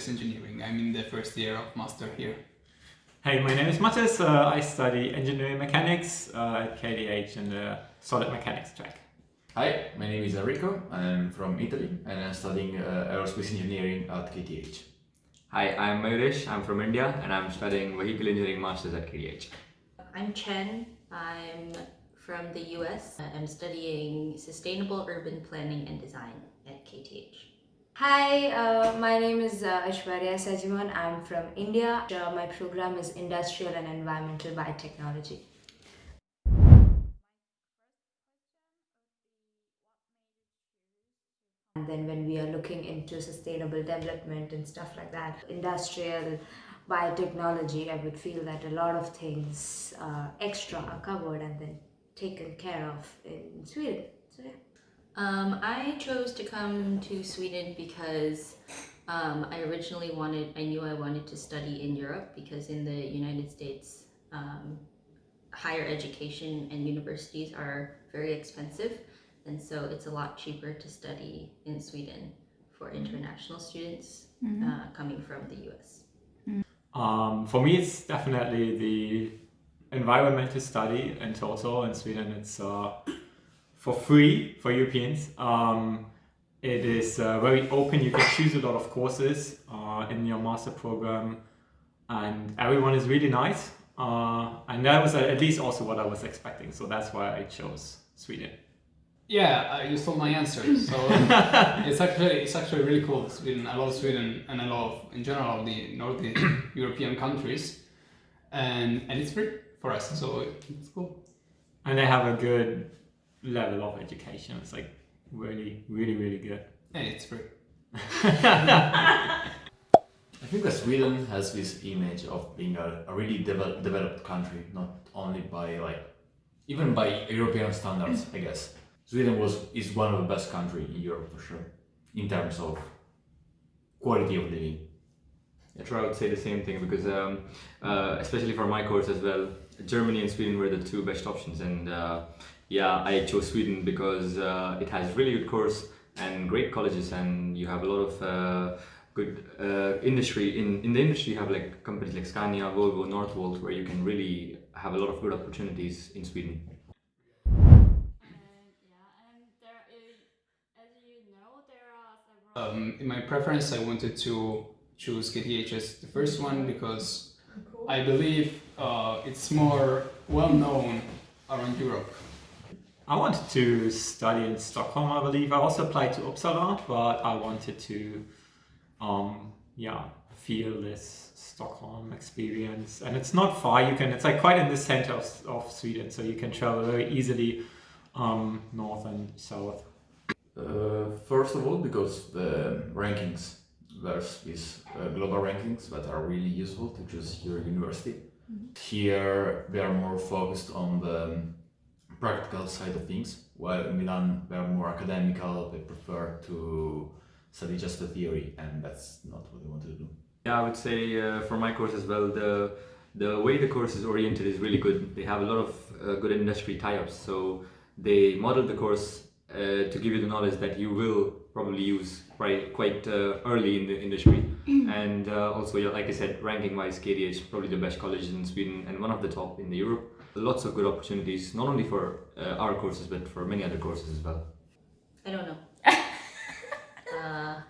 I study aerospace engineering. I'm in the first year of master here. Hey, my name is Matis. Uh, I study engineering mechanics uh, at KTH in the solid mechanics track. Hi, my name is Enrico. I'm from Italy and I'm studying uh, aerospace engineering at KTH. Hi, I'm Mayuresh. I'm from India and I'm studying vehicle engineering masters at KTH. I'm Chen. I'm from the US. I'm studying sustainable urban planning and design at KTH. Hi, uh, my name is uh, Aishwarya Sajivan. I'm from India. Uh, my program is Industrial and Environmental Biotechnology. And then when we are looking into sustainable development and stuff like that, industrial biotechnology, I would feel that a lot of things uh, extra are covered and then taken care of in Sweden. So yeah. Um, I chose to come to Sweden because um, I originally wanted, I knew I wanted to study in Europe because in the United States, um, higher education and universities are very expensive. And so it's a lot cheaper to study in Sweden for international students uh, coming from the US. Um, for me, it's definitely the environment to study in total. In Sweden, it's uh, for free for Europeans. Um, it is uh, very open. You can choose a lot of courses uh, in your master program, and everyone is really nice. Uh, and that was at least also what I was expecting. So that's why I chose Sweden. Yeah, uh, you stole my answer. So it's actually it's actually really cool. Sweden, I love Sweden, and I love in general the Nordic European countries, and and it's free for us, so it's cool. And they have a good level of education. It's like really, really, really good. And it's free. I think that Sweden has this image of being a, a really devel developed country, not only by like, even by European standards, I guess. Sweden was is one of the best country in Europe for sure, in terms of quality of living. I try to say the same thing because, um, uh, especially for my course as well, Germany and Sweden were the two best options. And uh, yeah, I chose Sweden because uh, it has really good course and great colleges, and you have a lot of uh, good uh, industry. In in the industry, you have like companies like Scania, Volvo, Northvolt, where you can really have a lot of good opportunities in Sweden. Um, in my preference, I wanted to choose KTH as the first one because I believe uh, it's more well known around Europe. I wanted to study in Stockholm, I believe. I also applied to Uppsala, but I wanted to, um, yeah, feel this Stockholm experience. And it's not far. You can. It's like quite in the center of, of Sweden, so you can travel very easily um, north and south. Uh, first of all, because the rankings, there's these uh, global rankings that are really useful to choose your university. Here, they are more focused on the practical side of things, while in Milan, they are more academical, they prefer to study just the theory, and that's not what they want to do. Yeah, I would say uh, for my course as well, the the way the course is oriented is really good. They have a lot of uh, good industry tie-ups, so they model the course uh, to give you the knowledge that you will probably use right quite uh, early in the industry. and uh, also, yeah, like I said, ranking-wise, KTH probably the best college in Sweden and one of the top in the Europe. Lots of good opportunities, not only for uh, our courses but for many other courses as well. I don't know. uh,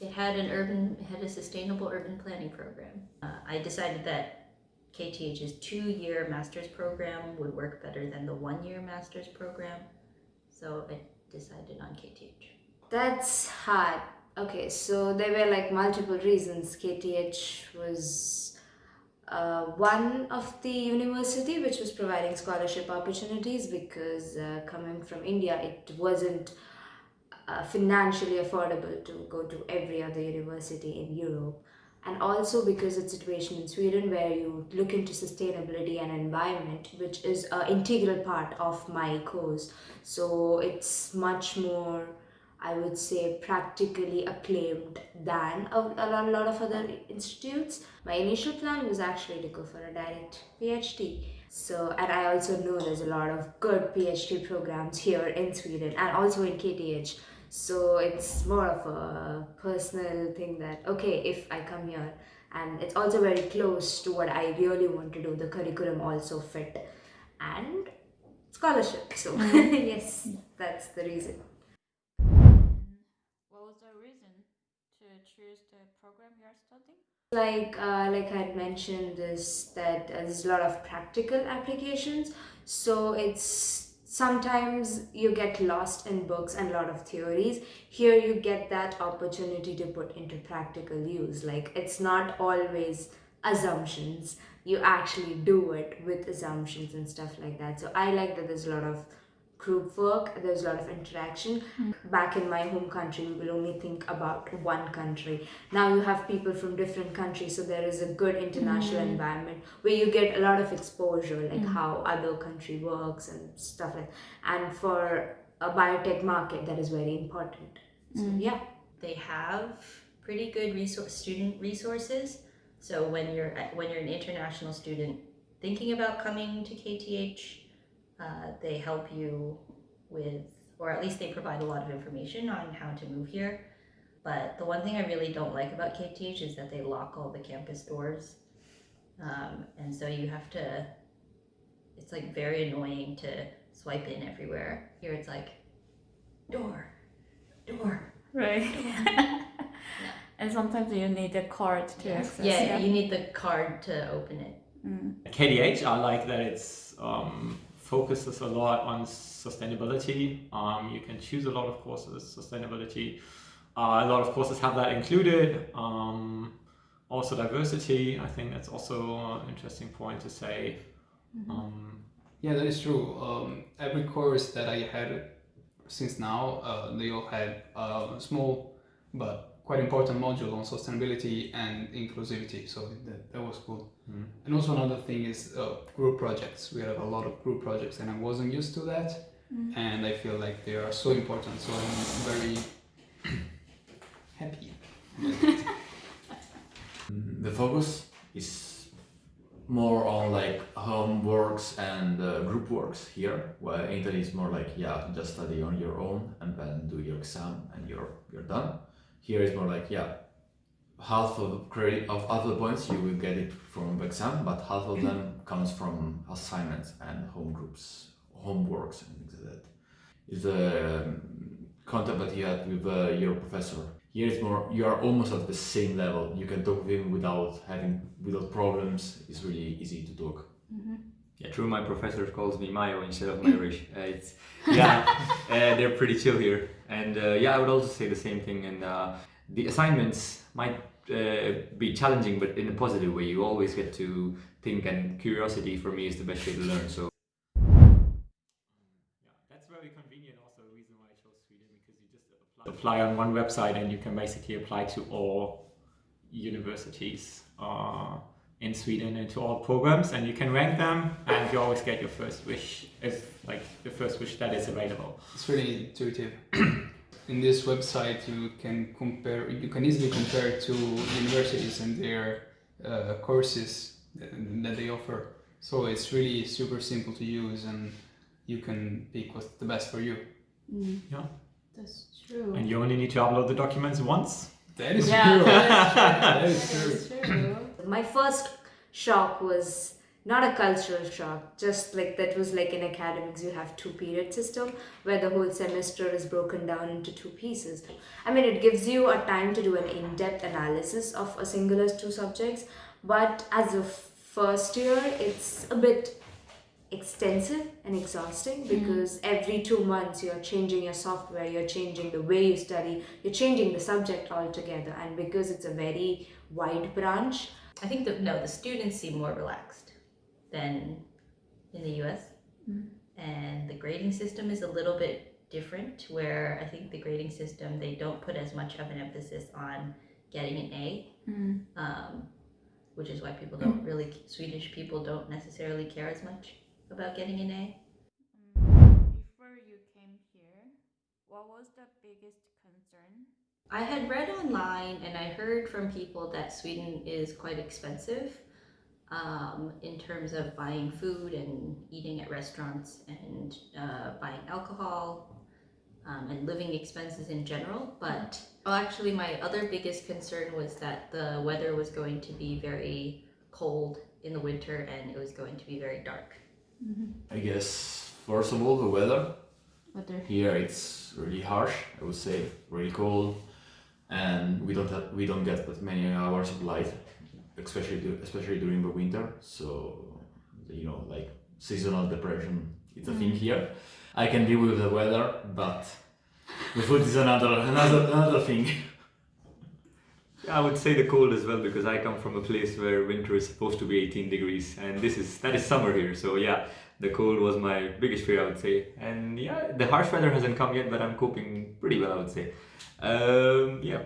it had an urban, it had a sustainable urban planning program. Uh, I decided that KTH's two-year master's program would work better than the one-year master's program, so I decided on KTH. That's hard. Okay, so there were like multiple reasons. KTH was uh, one of the university which was providing scholarship opportunities because uh, coming from India, it wasn't uh, financially affordable to go to every other university in Europe. And also because it's situation in Sweden where you look into sustainability and environment, which is an integral part of my course. So it's much more I would say practically acclaimed than a, a lot of other institutes. My initial plan was actually to go for a direct PhD. So, and I also know there's a lot of good PhD programs here in Sweden and also in KTH. So it's more of a personal thing that, okay, if I come here, and it's also very close to what I really want to do, the curriculum also fit, and scholarship. So, mm-hmm. yes, that's the reason. What was the reason to choose the program you are studying? like uh, like I had mentioned this that uh, there's a lot of practical applications. So it's sometimes you get lost in books and a lot of theories. Here you get that opportunity to put into practical use. Like it's not always assumptions. You actually do it with assumptions and stuff like that. So i like that there's a lot of group work there's a lot of interaction. Hmm. Back in my home country we will only think about one country. Now you have people from different countries so there is a good international hmm. environment where you get a lot of exposure like hmm. how other country works and stuff like and for a biotech market that is very important. So yeah. They have pretty good resource student resources. So when you're when you're an international student thinking about coming to KTH, uh, they help you with, or at least they provide a lot of information on how to move here. But the one thing I really don't like about KTH is that they lock all the campus doors, um, and so you have to. It's like very annoying to swipe in everywhere. Here it's like, door, door, Right. And sometimes you need a card to access. Yeah, you need the card to open it. At KTH, I like that it's um, focuses a lot on sustainability. Um, you can choose a lot of courses, sustainability. Uh, a lot of courses have that included. Um, also diversity. I think that's also an interesting point to say. Um, Yeah, that is true. Um, every course that I had since now, uh, they all had a small but quite important module on sustainability and inclusivity. So that, that was good. Mm. And also another thing is uh, group projects. We have a lot of group projects, and I wasn't used to that. And I feel like they are so important. So I'm very happy. Mm, The focus is more on like homeworks and uh, group works here, while in Italy it's more like yeah, just study on your own and then do your exam and you're you're done. Here it's more like yeah, half of credit of other points you will get it from the exam, but half of them comes from assignments and home groups, homeworks and things like that. Is the um, contact that you had with uh, your professor. Here it's more you are almost at the same level. You can talk with him without having without problems. It's really easy to talk. Yeah, true. My professor calls me Mayo instead of Mayrish. Uh, it's yeah, uh, they're pretty chill here, and uh, yeah, I would also say the same thing. And uh, the assignments might uh, be challenging, but in a positive way. You always get to think, and curiosity for me is the best way to learn. So Yeah, that's very convenient. Also, reason why I chose Sweden because you just apply, apply on one website and you can basically apply to all universities uh, in Sweden and to all programs, and you can rank them, and you always get your first wish if like the first wish that is available. It's really intuitive. In this website, you can compare. You can easily compare to universities and their uh, courses that, that they offer. So it's really super simple to use, and you can pick what's the best for you. Yeah, That's true. and you only need to upload the documents once. That is Yeah, true. that that is is true. That's true. My first shock was not a cultural shock just like that was like in academics you have two period system where the whole semester is broken down into two pieces. I mean it gives you a time to do an in-depth analysis of a singular two subjects but as a first year it's a bit extensive and exhausting mm-hmm. because every two months you're changing your software you're changing the way you study you're changing the subject altogether and because it's a very wide branch I think the no, the students seem more relaxed than in the US. Mm-hmm. And the grading system is a little bit different where I think the grading system they don't put as much of an emphasis on getting an A. Mm-hmm. Um, which is why people don't mm-hmm. really Swedish people don't necessarily care as much about getting an A. Before you came here, what was the biggest concern? I had read online and I heard from people that Sweden is quite expensive um, in terms of buying food and eating at restaurants and uh, buying alcohol. um, and living expenses in general. But oh, actually, my other biggest concern was that the weather was going to be very cold in the winter and it was going to be very dark. I guess first of all the weather. Weather. Here it's really harsh. I would say really cold, and we don't have, we don't get that many hours of light, especially du- especially during the winter. So you know like seasonal depression. It's a thing mm. here. I can deal with the weather, but the food is another another another thing. I would say the cold as well because I come from a place where winter is supposed to be 18 degrees and this is that is summer here. So yeah, the cold was my biggest fear I would say. And yeah, the harsh weather hasn't come yet, but I'm coping pretty well I would say. Um, yeah,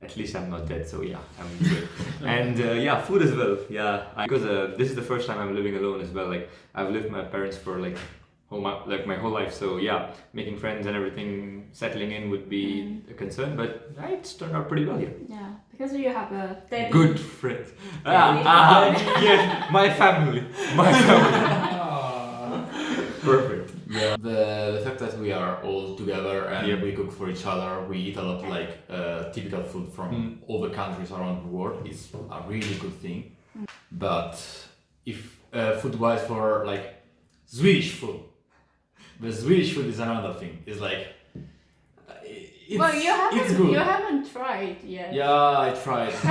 at least I'm not dead. So yeah, I'm good. and uh, yeah, food as well. Yeah, I, because uh, this is the first time I'm living alone as well. Like I've lived with my parents for like whole my, like my whole life. So yeah, making friends and everything, settling in would be a concern. But yeah, it's turned out pretty well here. Yeah, because you have a steady. Good friend Ah, ah, yes, my family. My family. Perfect. Yeah. The, the fact that we are all together and Yep. we cook for each other, we eat a lot like uh, typical food from Mm. all the countries around the world is a really good thing. But if uh, food wise for like Swedish food, the Swedish food is another thing. It's like uh, it's, well, you haven't. good. You haven't tried yet. Yeah, I tried.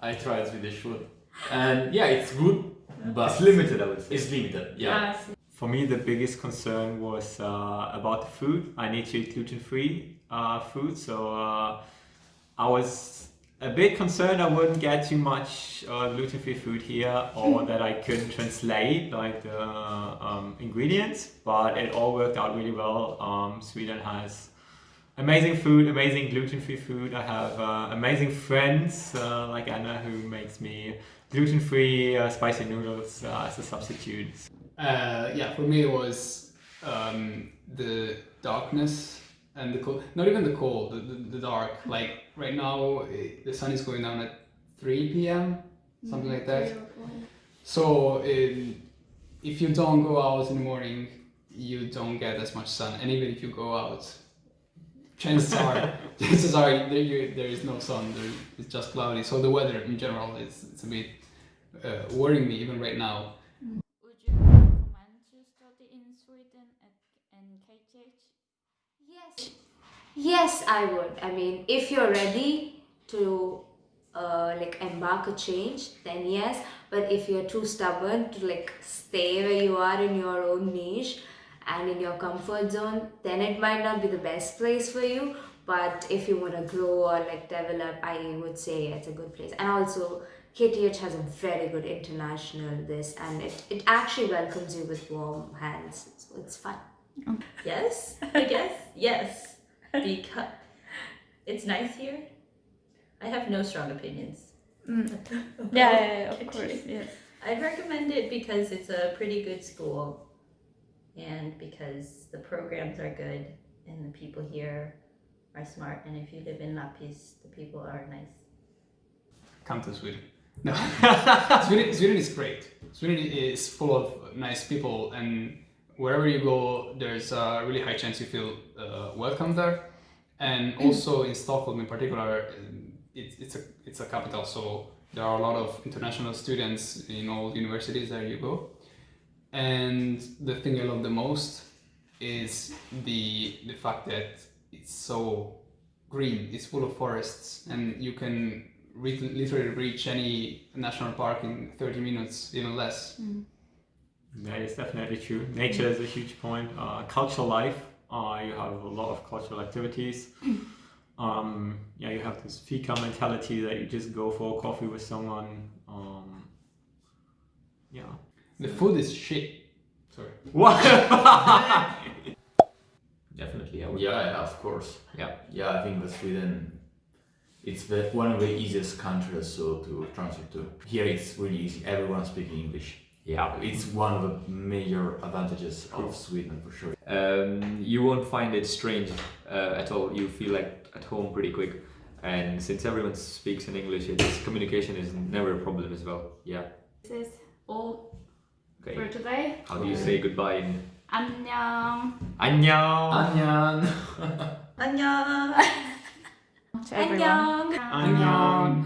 I tried Swedish food, and yeah, it's good, but It's limited, I would say. It's limited. Yeah. For me, the biggest concern was uh, about the food. I need to eat gluten-free uh, food, so uh, I was a bit concerned I wouldn't get too much uh, gluten-free food here, or that I couldn't translate like the um, ingredients. But it all worked out really well. Um, Sweden has amazing food, amazing gluten-free food. I have uh, amazing friends uh, like Anna who makes me gluten-free uh, spicy noodles uh, as a substitute. Uh, yeah, for me it was um, the darkness and the cold. Not even the cold, the, the, the dark. Like right now, eh, the sun is going down at 3 p.m., something like that. So um, if you don't go out in the morning, you don't get as much sun. And even if you go out, chances are, chances are there, you, there is no sun. There, it's just cloudy. So the weather in general is it's a bit uh, worrying me even right now. Would you recommend to study in Sweden at in KTH? Yes. I would. I mean, if you're ready to uh, like embark a change, then yes. But if you're too stubborn to like stay where you are in your own niche and in your comfort zone, then it might not be the best place for you. But if you want to grow or like develop, I would say it's a good place. And also, KTH has a very good international this, and it, it actually welcomes you with warm hands. So it's fun. Yes, I guess yes, because it's nice here. I have no strong opinions. Mm. Yeah, yeah, yeah, of course. Yes. I'd recommend it because it's a pretty good school and because the programs are good and the people here are smart and if you live in Lappis the people are nice. come to Sweden. No, Sweden, Sweden is great. Sweden is full of nice people, and wherever you go, there's a really high chance you feel uh, welcome there. And also in Stockholm, in particular, um, it's it's a it's a capital, so there are a lot of international students in all universities there you go. And the thing I love the most is the the fact that it's so green. It's full of forests, and you can re- literally reach any national park in 30 minutes, even less. That is definitely true. Nature is a huge point. Uh, cultural life, uh, you have a lot of cultural activities. Um, yeah, you have this fika mentality that you just go for a coffee with someone. Um, yeah. The food is shit. Sorry. What? Definitely, I would. Yeah, yeah, of course. Yeah. Yeah, I think that Sweden, it's the, one of the easiest countries so to transfer to. Here it's really easy. Everyone speaking English. Yeah. It's one of the major advantages of Sweden for sure. Um, you won't find it strange uh, at all. You feel like at home pretty quick. And since everyone speaks in English, it's communication is never a problem as well. Yeah. This is all Okay. for today. How do you say goodbye in 안녕. 안녕. Anyan. 안녕. To everyone. 안녕. Annyeong.